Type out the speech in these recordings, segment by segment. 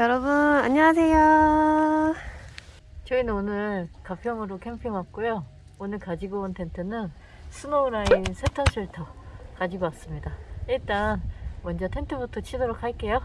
여러분 안녕하세요. 저희는 오늘 가평으로 캠핑 왔고요. 오늘 가지고 온 텐트는 스노우라인 세턴 쉘터 가지고 왔습니다. 일단 먼저 텐트부터 치도록 할게요.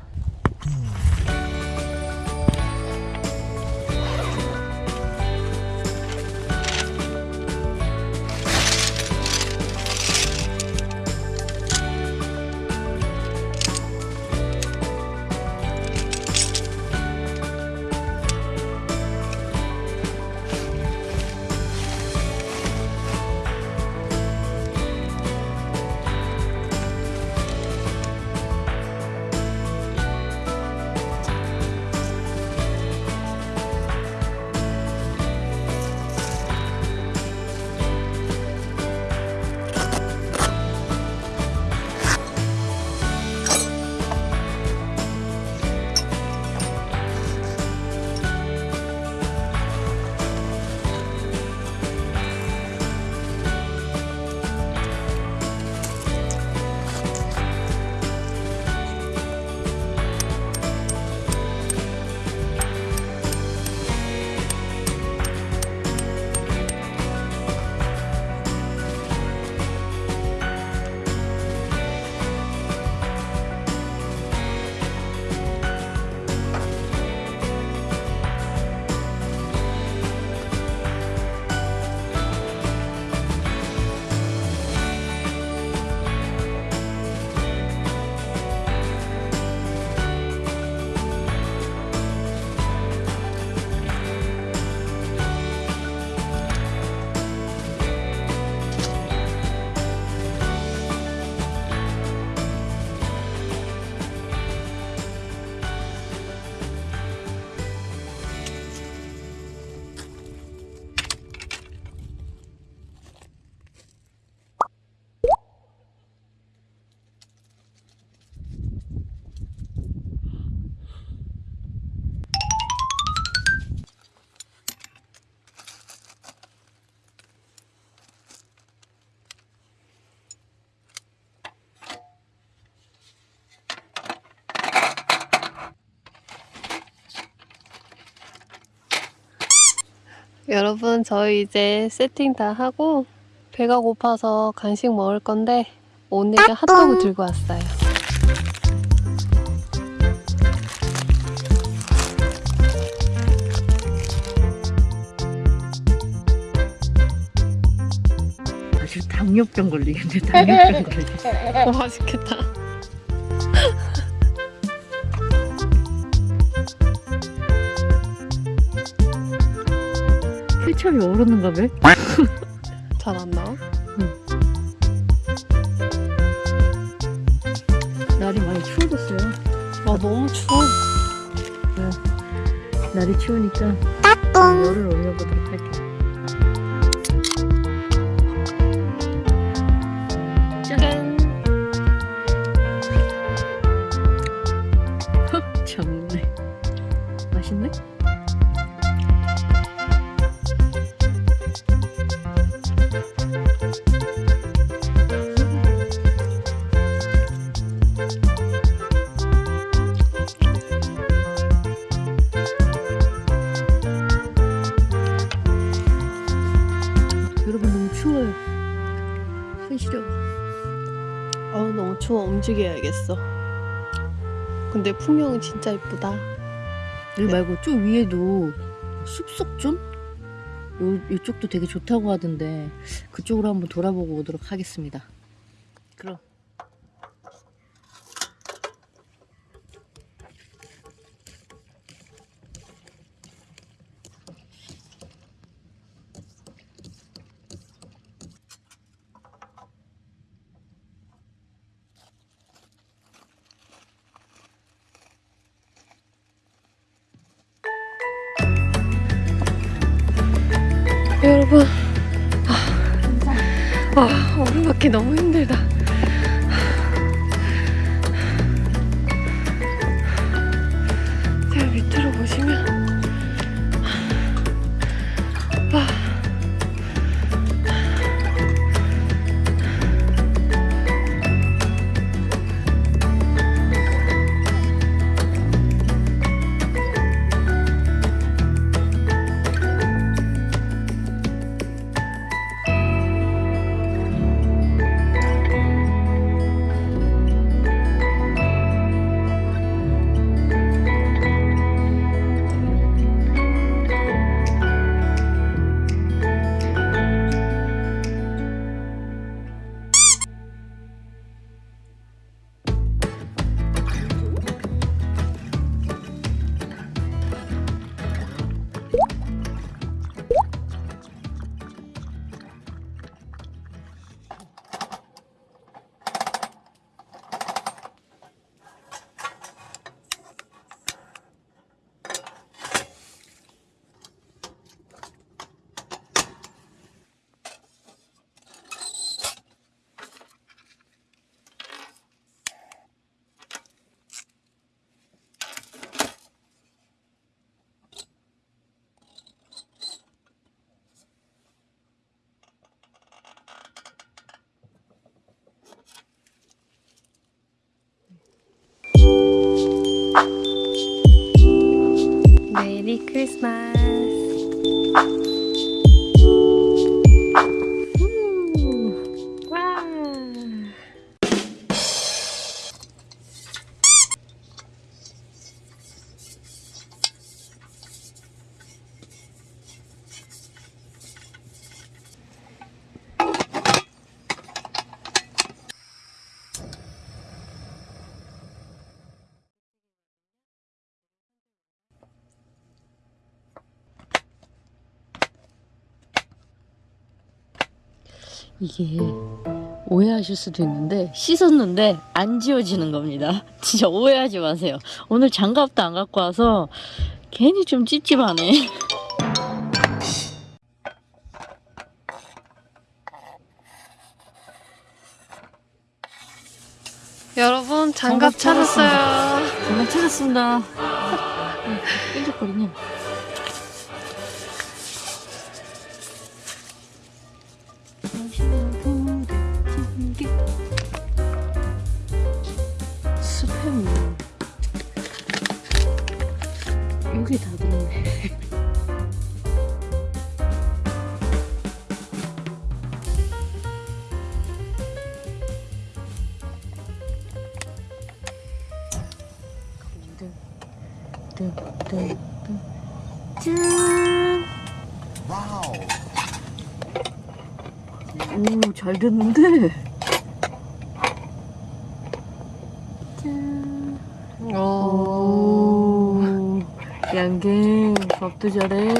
여러분 저희 이제 세팅 다 하고 배가 고파서 간식 먹을 건데 오늘은 핫도그 들고 왔어요. 아주 당뇨병 걸리겠네. 당뇨병 걸리겠네. 오, 맛있겠다. 케첩이 오르는가 봐. 잘안 나와? 날이 많이 추워졌어요. 아 너무 추워. 날이 추우니까 열을 올려보도록 할게요. 움직여야겠어. 근데 풍경은 진짜 이쁘다. 여기 말고 쭉 위에도 숲속 좀? 요, 이쪽도 되게 좋다고 하던데 그쪽으로 한번 돌아보고 오도록 하겠습니다. 그럼. 여러분. 아, 아 오르막기 너무 힘들다 Christmas. 이게 오해하실 수도 있는데 씻었는데 안 지워지는 겁니다. 진짜 오해하지 마세요. 오늘 장갑도 안 갖고 와서 괜히 좀 찝찝하네. 여러분 장갑 장갑 찾았어요. 정말 찾았습니다. 끈적거리네. 뜬뜬뜬 짠! 오, 잘 됐는데? 짠! 오. 오, 양갱, 밥도 잘해.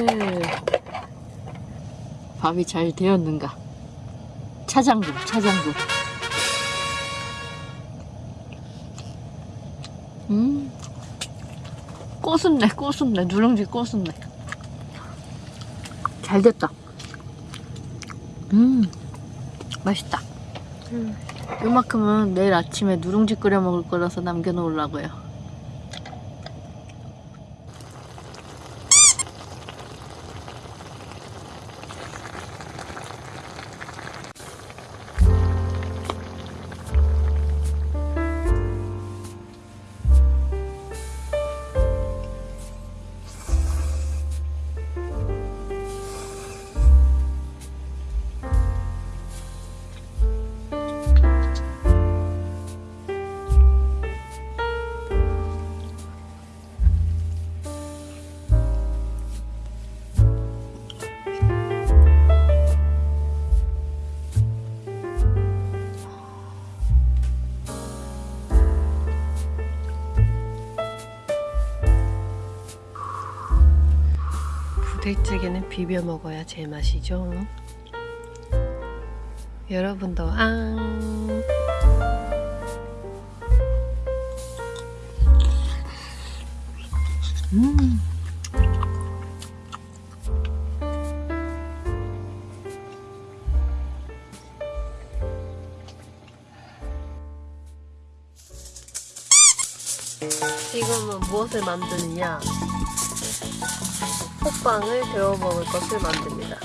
밥이 잘 되었는가? 차장국, 차장국. 음, 꼬순내, 꼬순내, 누룽지 꼬순내. 잘 됐다. 음, 맛있다. 음. 요만큼은 내일 아침에 누룽지 끓여 먹을 거라서 남겨놓으려고요. 부대찌개는 비벼 먹어야 제맛이죠. 여러분도 앙. 음. 지금은 무엇을 만드느냐? 호빵을 데워 먹을 것을 만듭니다.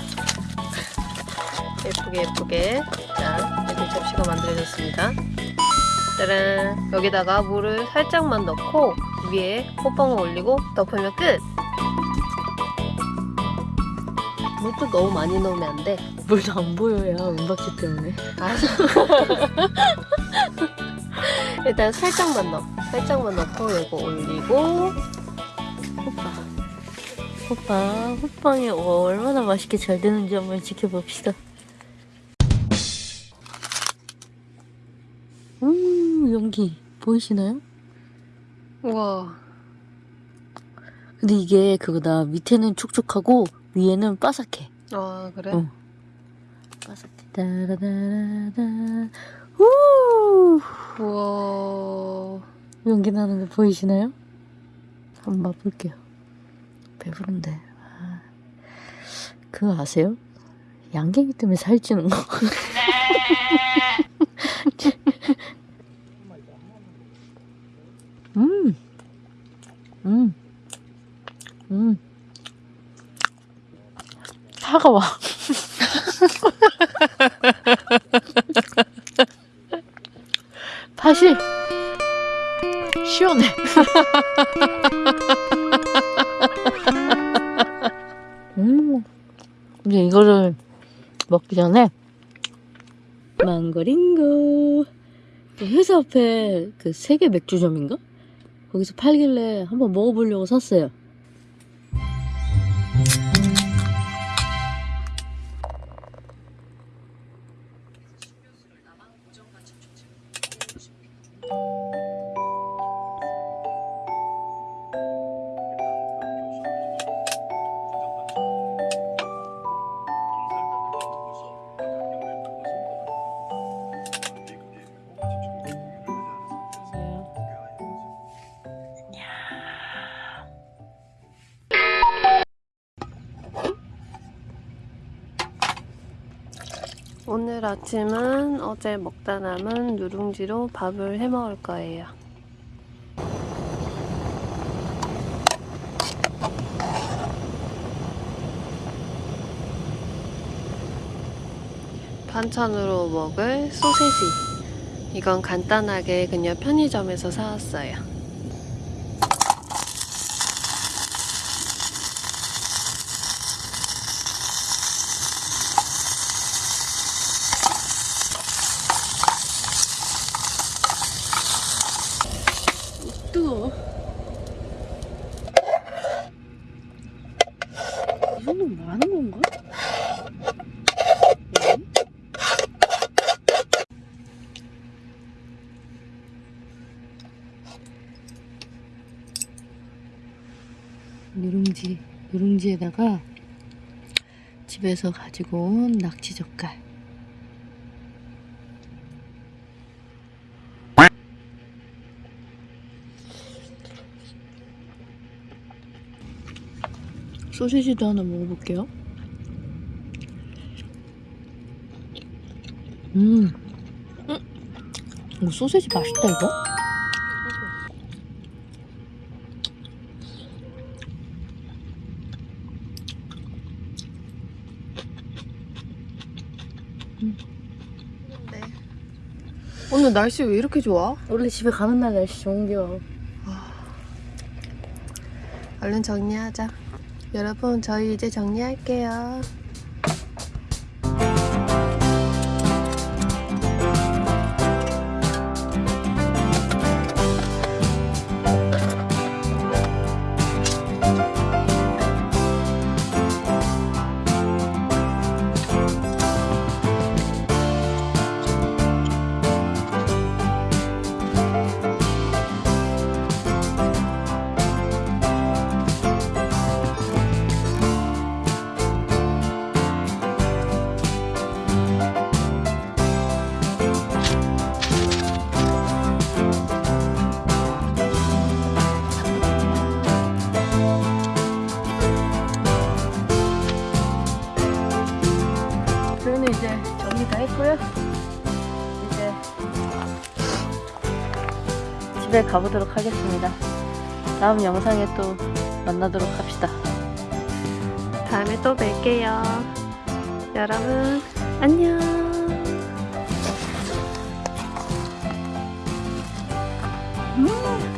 예쁘게 예쁘게 자 이렇게 접시가 만들어졌습니다. 짜란 여기다가 물을 살짝만 넣고 위에 호빵을 올리고 덮으면 끝. 물도 너무 많이 넣으면 안 돼. 물도 안 보여요, 은박지 때문에. 알았어. 일단 살짝만 넣어. 살짝만 넣고 이거 올리고. 호빠, 호빵이 얼마나 맛있게 잘 되는지 한번 지켜봅시다. 음, 연기 보이시나요? 우와 근데 이게 그거다. 밑에는 촉촉하고 위에는 바삭해. 아 그래? 어. 바삭해. 따라다라다. 우! 우와 연기 나는 거 보이시나요? 한번 맛볼게요. 배부른데. 아. 그거 아세요? 양갱이 때문에 살찌는 거. 음. 음. 음. 차가워. 팥이 시원해. 그 전에 망고링고 그 회사 앞에 그 세계 맥주점인가? 거기서 팔길래 한번 먹어보려고 샀어요. 오늘 아침은 어제 먹다 남은 누룽지로 밥을 해 먹을 거예요. 반찬으로 먹을 소세지. 이건 간단하게 그냥 편의점에서 사왔어요. 뜨거워. 이 정도면 많은 건가? 응? 누룽지, 누룽지에다가 집에서 가지고 온 낙지 젓갈. 소시지도 하나 먹어볼게요. 음, 음, 이거 소시지 맛있다 이거. 오늘 날씨 왜 이렇게 좋아? 원래 집에 가는 날 날씨 좋은겨. 얼른 정리하자. 여러분, 저희 이제 정리할게요. 집에 가보도록 하겠습니다. 다음 영상에 또 만나도록 합시다. 다음에 또 뵐게요. 여러분, 안녕. 음,